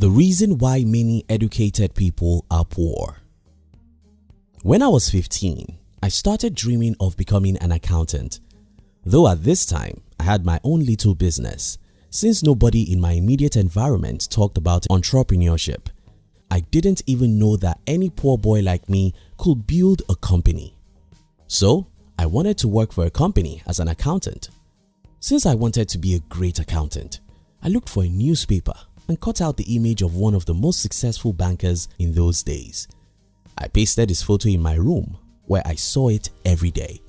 The reason why many educated people are poor When I was 15, I started dreaming of becoming an accountant. Though at this time, I had my own little business. Since nobody in my immediate environment talked about entrepreneurship, I didn't even know that any poor boy like me could build a company. So, I wanted to work for a company as an accountant. Since I wanted to be a great accountant, I looked for a newspaper and cut out the image of one of the most successful bankers in those days. I pasted his photo in my room where I saw it every day.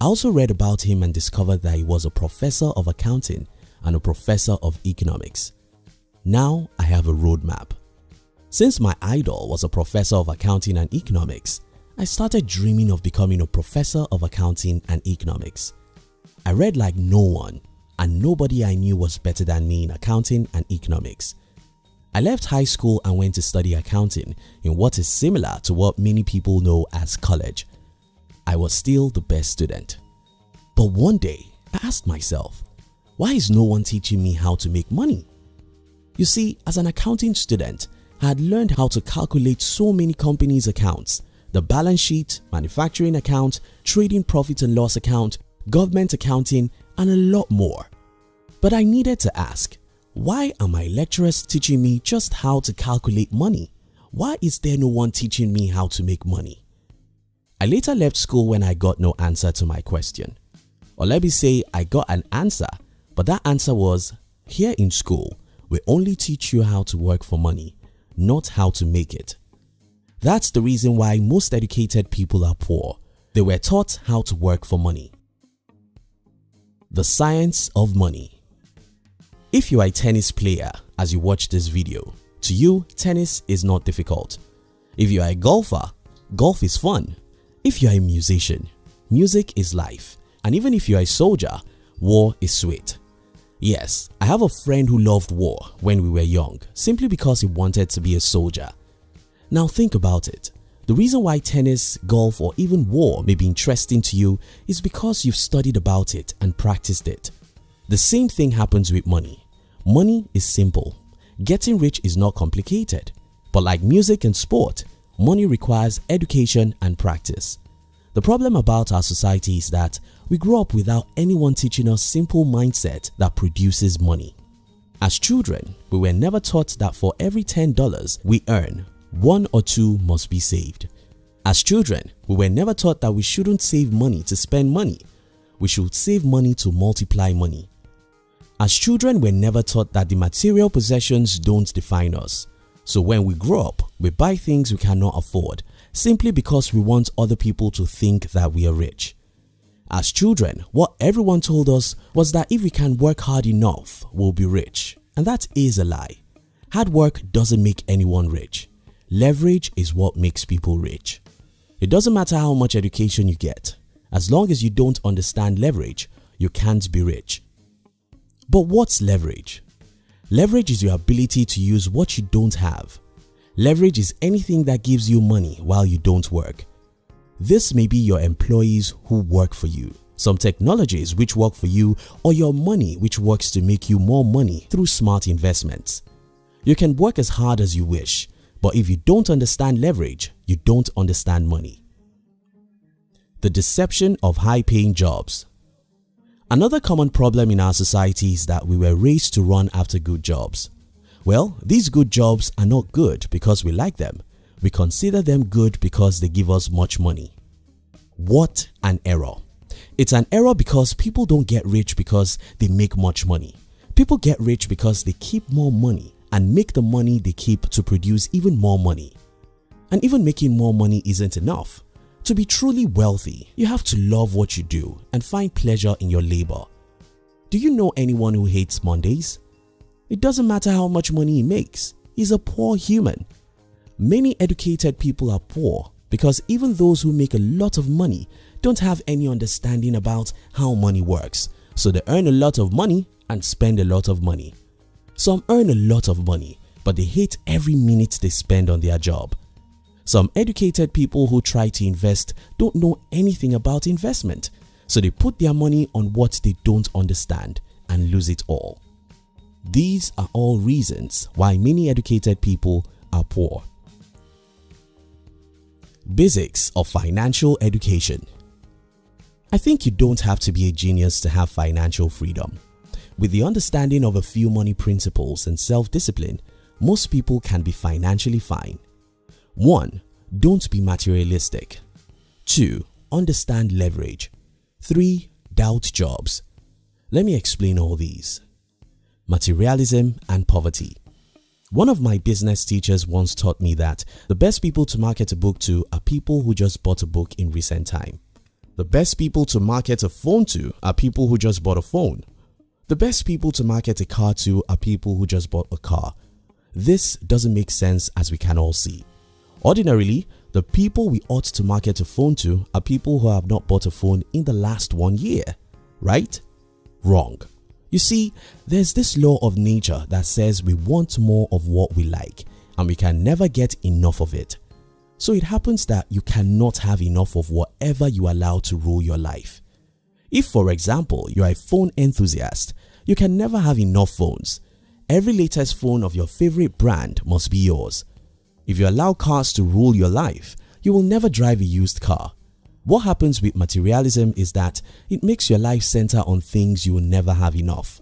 I also read about him and discovered that he was a professor of accounting and a professor of economics. Now I have a roadmap. Since my idol was a professor of accounting and economics, I started dreaming of becoming a professor of accounting and economics. I read like no one and nobody I knew was better than me in accounting and economics. I left high school and went to study accounting in what is similar to what many people know as college. I was still the best student. But one day, I asked myself, why is no one teaching me how to make money? You see, as an accounting student, I had learned how to calculate so many companies' accounts, the balance sheet, manufacturing account, trading profit and loss account, government accounting and a lot more. But I needed to ask, why are my lecturers teaching me just how to calculate money? Why is there no one teaching me how to make money? I later left school when I got no answer to my question. Or let me say I got an answer but that answer was, here in school we only teach you how to work for money, not how to make it. That's the reason why most educated people are poor. They were taught how to work for money. The Science of Money if you are a tennis player as you watch this video, to you tennis is not difficult. If you are a golfer, golf is fun. If you are a musician, music is life. And even if you are a soldier, war is sweet. Yes, I have a friend who loved war when we were young simply because he wanted to be a soldier. Now think about it. The reason why tennis, golf or even war may be interesting to you is because you've studied about it and practiced it. The same thing happens with money. Money is simple. Getting rich is not complicated. But like music and sport, money requires education and practice. The problem about our society is that we grow up without anyone teaching us simple mindset that produces money. As children, we were never taught that for every $10 we earn, one or two must be saved. As children, we were never taught that we shouldn't save money to spend money. We should save money to multiply money. As children we're never taught that the material possessions don't define us. So when we grow up, we buy things we cannot afford simply because we want other people to think that we are rich. As children, what everyone told us was that if we can work hard enough, we'll be rich. And that is a lie. Hard work doesn't make anyone rich. Leverage is what makes people rich. It doesn't matter how much education you get. As long as you don't understand leverage, you can't be rich. But what's leverage? Leverage is your ability to use what you don't have. Leverage is anything that gives you money while you don't work. This may be your employees who work for you, some technologies which work for you or your money which works to make you more money through smart investments. You can work as hard as you wish but if you don't understand leverage, you don't understand money. The deception of high paying jobs Another common problem in our society is that we were raised to run after good jobs. Well, these good jobs are not good because we like them. We consider them good because they give us much money. What an error. It's an error because people don't get rich because they make much money. People get rich because they keep more money and make the money they keep to produce even more money. And even making more money isn't enough. To be truly wealthy, you have to love what you do and find pleasure in your labor. Do you know anyone who hates Mondays? It doesn't matter how much money he makes, he's a poor human. Many educated people are poor because even those who make a lot of money don't have any understanding about how money works so they earn a lot of money and spend a lot of money. Some earn a lot of money but they hate every minute they spend on their job. Some educated people who try to invest don't know anything about investment so they put their money on what they don't understand and lose it all. These are all reasons why many educated people are poor. Basics of Financial Education I think you don't have to be a genius to have financial freedom. With the understanding of a few money principles and self-discipline, most people can be financially fine. 1. Don't be materialistic. 2. Understand leverage. 3. Doubt jobs. Let me explain all these. Materialism and poverty. One of my business teachers once taught me that the best people to market a book to are people who just bought a book in recent time. The best people to market a phone to are people who just bought a phone. The best people to market a car to are people who just bought a car. This doesn't make sense as we can all see. Ordinarily, the people we ought to market a phone to are people who have not bought a phone in the last one year, right? Wrong. You see, there's this law of nature that says we want more of what we like and we can never get enough of it. So it happens that you cannot have enough of whatever you allow to rule your life. If for example, you are a phone enthusiast, you can never have enough phones. Every latest phone of your favorite brand must be yours. If you allow cars to rule your life, you will never drive a used car what happens with materialism is that it makes your life center on things you will never have enough.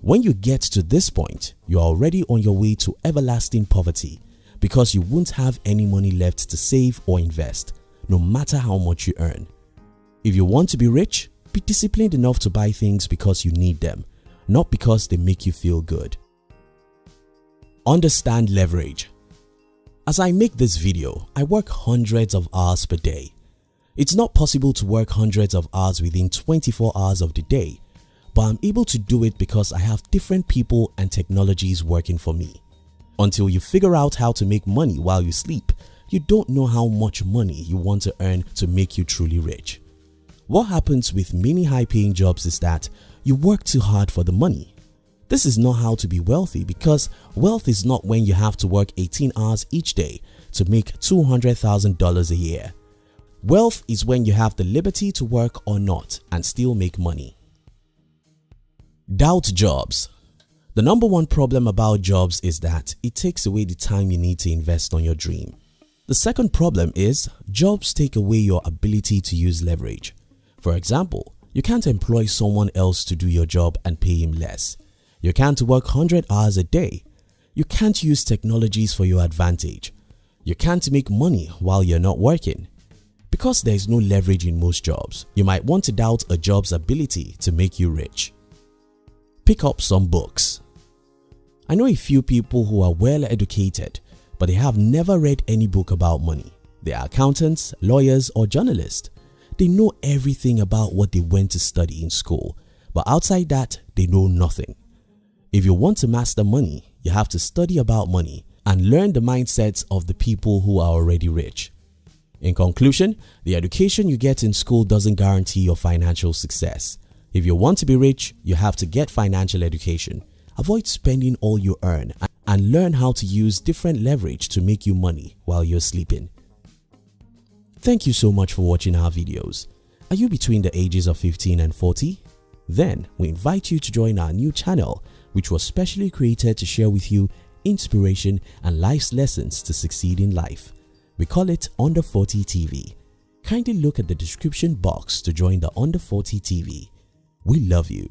When you get to this point, you are already on your way to everlasting poverty because you won't have any money left to save or invest no matter how much you earn. If you want to be rich, be disciplined enough to buy things because you need them, not because they make you feel good. Understand leverage. As I make this video, I work hundreds of hours per day it's not possible to work hundreds of hours within 24 hours of the day, but I'm able to do it because I have different people and technologies working for me. Until you figure out how to make money while you sleep, you don't know how much money you want to earn to make you truly rich. What happens with many high paying jobs is that you work too hard for the money. This is not how to be wealthy because wealth is not when you have to work 18 hours each day to make $200,000 a year. Wealth is when you have the liberty to work or not and still make money. Doubt jobs The number one problem about jobs is that it takes away the time you need to invest on your dream. The second problem is jobs take away your ability to use leverage. For example, you can't employ someone else to do your job and pay him less. You can't work 100 hours a day. You can't use technologies for your advantage. You can't make money while you're not working. Because there is no leverage in most jobs, you might want to doubt a job's ability to make you rich. Pick up some books. I know a few people who are well educated but they have never read any book about money. They are accountants, lawyers or journalists. They know everything about what they went to study in school but outside that they know nothing. If you want to master money, you have to study about money and learn the mindsets of the people who are already rich. In conclusion, the education you get in school doesn't guarantee your financial success. If you want to be rich, you have to get financial education. Avoid spending all you earn and learn how to use different leverage to make you money while you're sleeping. Thank you so much for watching our videos. Are you between the ages of 15 and 40? Then we invite you to join our new channel which was specially created to share with you inspiration and life's lessons to succeed in life. We call it Under 40 TV. Kindly look at the description box to join the Under 40 TV. We love you.